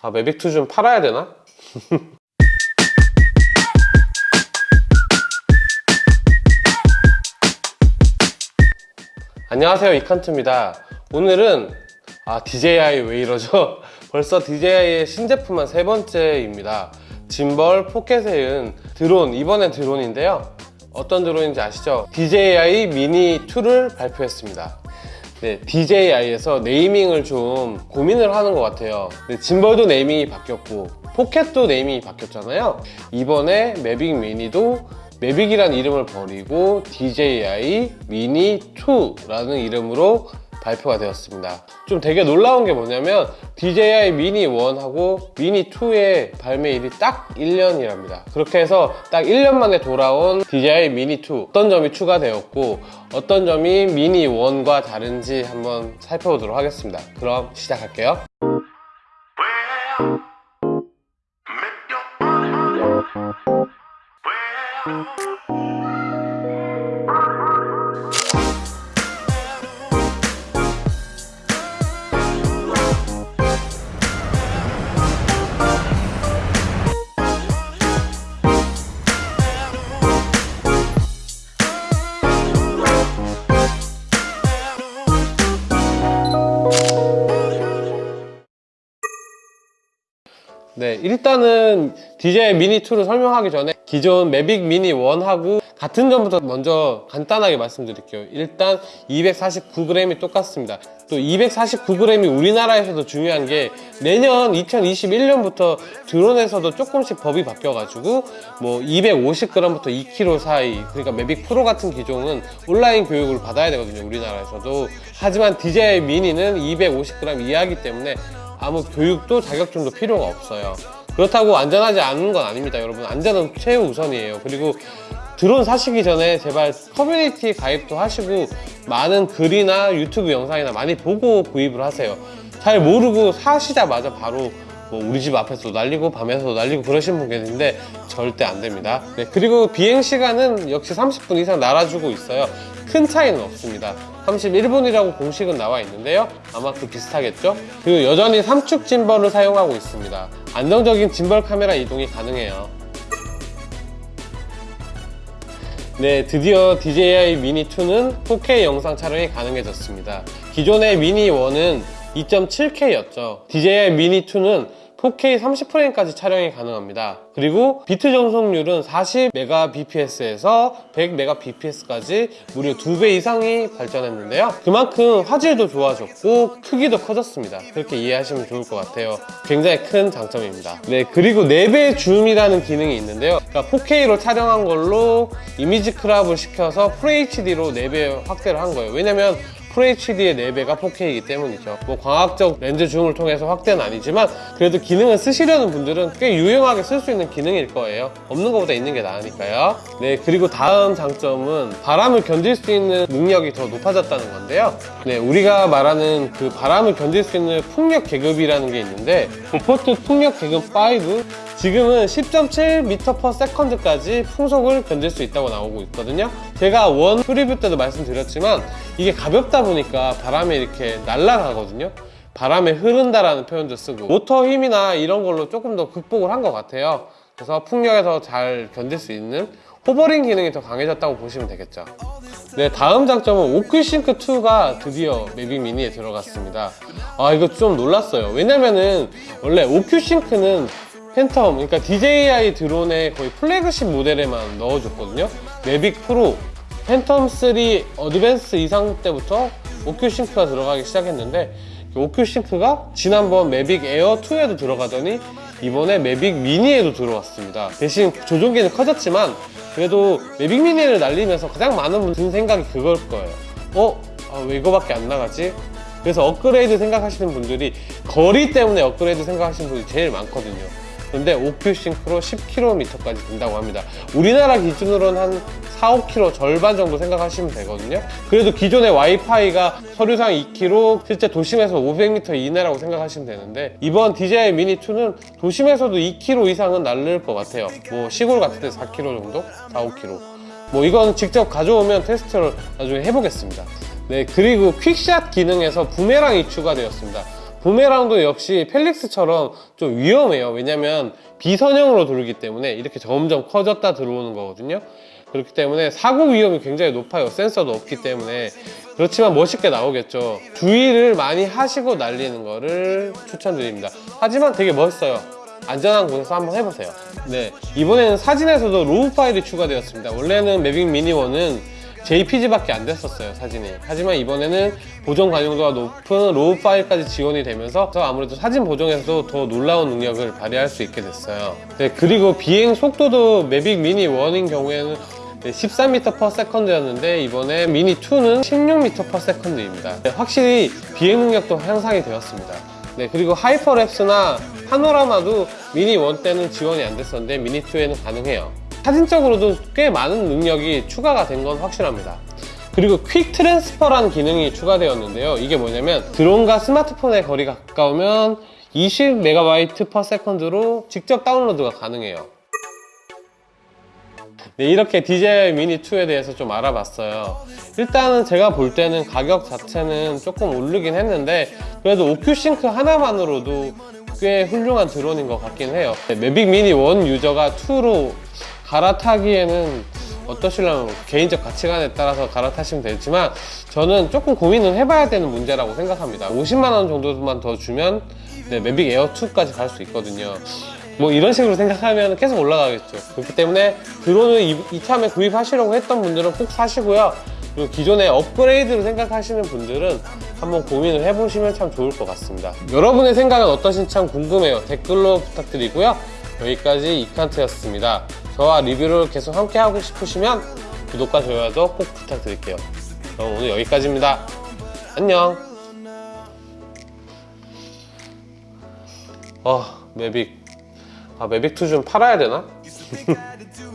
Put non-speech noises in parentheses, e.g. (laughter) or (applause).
아 매빅2 좀 팔아야 되나? (laughs) 안녕하세요 이칸트입니다 오늘은 아 DJI 왜 이러죠? 벌써 DJI의 신제품만 세 번째입니다 짐벌 포켓에 은 드론 이번엔 드론인데요 어떤 드론인지 아시죠? DJI 미니 2를 발표했습니다 네, DJI에서 네이밍을 좀 고민을 하는 것 같아요. 네, 짐벌도 네이밍이 바뀌었고 포켓도 네이밍이 바뀌었잖아요. 이번에 매빅 미니도 매빅이라는 이름을 버리고 DJI 미니 2라는 이름으로 발표가 되었습니다. 좀 되게 놀라운 게 뭐냐면 DJI 미니 1하고 미니 2의 발매일이 딱 1년이랍니다. 그렇게 해서 딱 1년 만에 돌아온 DJI 미니 2 어떤 점이 추가되었고 어떤 점이 미니 1과 다른지 한번 살펴보도록 하겠습니다. 그럼 시작할게요 네, 일단은 DJI 미니 2를 설명하기 전에 기존 매빅 미니 1하고 같은 점부터 먼저 간단하게 말씀드릴게요. 일단 249g이 똑같습니다. 또 249g이 우리나라에서도 중요한 게 내년 2021년부터 드론에서도 조금씩 법이 바뀌어가지고 뭐 250g부터 2kg 사이 그러니까 매빅 프로 같은 기종은 온라인 교육을 받아야 되거든요. 우리나라에서도. 하지만 DJI 미니는 250g 이하기 때문에 아무 교육도 자격증도 필요가 없어요. 그렇다고 안전하지 않은 건 아닙니다 여러분. 안전은 최우선이에요. 그리고 드론 사시기 전에 제발 커뮤니티 가입도 하시고 많은 글이나 유튜브 영상이나 많이 보고 구입을 하세요. 잘 모르고 사시자마자 바로 뭐 우리 집 앞에서도 날리고 밤에서도 날리고 그러신 분 계신데 절대 안 됩니다. 네, 그리고 비행 시간은 역시 30분 이상 날아주고 있어요. 큰 차이는 없습니다. 31분이라고 공식은 나와 있는데요. 아마 그 비슷하겠죠? 그리고 여전히 삼축 짐벌을 사용하고 있습니다. 안정적인 짐벌 카메라 이동이 가능해요. 네 드디어 DJI 미니2는 4K 영상 촬영이 가능해졌습니다. 기존의 미니1은 2.7K였죠. DJI 미니2는 4K 30프레임까지 촬영이 가능합니다 그리고 비트 전송률은 40Mbps에서 100Mbps까지 무려 2배 이상이 발전했는데요. 그만큼 화질도 좋아졌고 크기도 커졌습니다. 그렇게 이해하시면 좋을 것 같아요. 굉장히 큰 장점입니다. 네 그리고 4배 줌이라는 기능이 있는데요. 그러니까 4K로 촬영한 걸로 이미지 크랍을 시켜서 FHD로 4배 확대를 한 거예요. 왜냐면 FHD의 4배가 4K이기 때문이죠. 뭐 광학적 렌즈 줌을 통해서 확대는 아니지만 그래도 기능을 쓰시려는 분들은 꽤 유용하게 쓸 수 있는 기능일 거예요. 없는 것보다 있는 게 나으니까요. 네 그리고 다음 장점은 바람을 견딜 수 있는 능력이 더 높아졌다는 건데요. 네 우리가 말하는 그 바람을 견딜 수 있는 풍력 계급이라는 게 있는데 보포트 풍력 계급 5 지금은 10.7m/s까지 풍속을 견딜 수 있다고 나오고 있거든요. 제가 원 preview 때도 말씀드렸지만 이게 가볍다 보니까 바람에 이렇게 날아가거든요. 바람에 흐른다라는 표현도 쓰고 모터 힘이나 이런 걸로 조금 더 극복을 한 것 같아요 그래서 풍력에서 잘 견딜 수 있는 hovering 기능이 더 강해졌다고 보시면 되겠죠. 네 다음 장점은 OcuSync 2가 드디어 Mavic Mini에 들어갔습니다. 아 이거 좀 놀랐어요. 왜냐면은 원래 OcuSync는 Phantom 그러니까 DJI 드론의 거의 플래그십 모델에만 넣어줬거든요. Mavic Pro Phantom 3 Advanced 이상 때부터 OcuSync가 들어가기 시작했는데 OcuSync가 지난번 Mavic Air 2에도 들어가더니 이번에 Mavic Mini에도 들어왔습니다 대신 조종기는 커졌지만 그래도 매빅 미니를 날리면서 가장 많은 분 든 생각이 그걸 거예요 어? 아, 왜 이거밖에 안 나가지? 그래서 업그레이드 생각하시는 분들이 거리 때문에 업그레이드 생각하시는 분들이 제일 많거든요 근데 오큐 싱크로 10km까지 된다고 합니다. 우리나라 기준으로는 한 4, 5km 절반 정도 생각하시면 되거든요. 그래도 기존의 와이파이가 서류상 2km 실제 도심에서 500m 이내라고 생각하시면 되는데 이번 DJI 미니2는 도심에서도 2km 이상은 날릴 것 같아요. 뭐 시골 같은 데 4km 정도? 4, 5km 뭐 이건 직접 가져오면 테스트를 나중에 해보겠습니다. 네 그리고 퀵샷 기능에서 부메랑이 추가되었습니다 부메랑도 역시 펠릭스처럼 좀 위험해요. 왜냐면 비선형으로 돌기 때문에 이렇게 점점 커졌다 들어오는 거거든요. 그렇기 때문에 사고 위험이 굉장히 높아요. 센서도 없기 때문에. 그렇지만 멋있게 나오겠죠. 주의를 많이 하시고 날리는 거를 추천드립니다. 하지만 되게 멋있어요. 안전한 곳에서 한번 해보세요. 네 이번에는 사진에서도 RAW 파일이 추가되었습니다. 원래는 Mavic Mini 1은 JPG밖에 안 됐었어요 사진이. 하지만 이번에는 보정 관용도가 높은 RAW 파일까지 지원이 되면서 아무래도 사진 보정에서도 더 놀라운 능력을 발휘할 수 있게 됐어요. 네, 그리고 비행 속도도 Mavic Mini 1인 경우에는 13m/s였는데 이번에 미니 2는 16m/s입니다. 네, 확실히 비행 능력도 향상이 되었습니다. 네 그리고 hyperlapse나 파노라마도 미니 1 때는 지원이 안 됐었는데 미니 2에는 가능해요 사진적으로도 꽤 많은 능력이 추가가 된 건 확실합니다 그리고 Quick Transfer라는 기능이 추가되었는데요 이게 뭐냐면 드론과 스마트폰의 거리가 가까우면 20MB/s로 직접 다운로드가 가능해요 네, 이렇게 DJI Mini 2에 대해서 좀 알아봤어요. 일단은 제가 볼 때는 가격 자체는 조금 오르긴 했는데 그래도 OcuSync 하나만으로도 꽤 훌륭한 드론인 것 같긴 해요. 네, Mavic Mini 1 유저가 2로 갈아타기에는 어떠시려면 개인적 가치관에 따라서 갈아타시면 되지만 저는 조금 고민은 해봐야 되는 문제라고 생각합니다. 50만 원 정도만 더 주면 네, Mavic Air 2까지 갈 수 있거든요. 뭐 이런 식으로 생각하면 계속 올라가겠죠. 그렇기 때문에 드론을 이- 이 참에 구입하시려고 했던 분들은 꼭 사시고요. 그리고 기존에 업그레이드를 생각하시는 분들은 한번 고민을 해보시면 참 좋을 것 같습니다. 여러분의 생각은 어떠신지 참 궁금해요. 댓글로 부탁드리고요. 여기까지 이칸트였습니다. 저와 리뷰를 계속 함께 하고 싶으시면 구독과 좋아요도 꼭 부탁드릴게요. 그럼 오늘 여기까지입니다. 안녕. 아, 매빅. 아, 매빅2 좀 팔아야 되나? (laughs)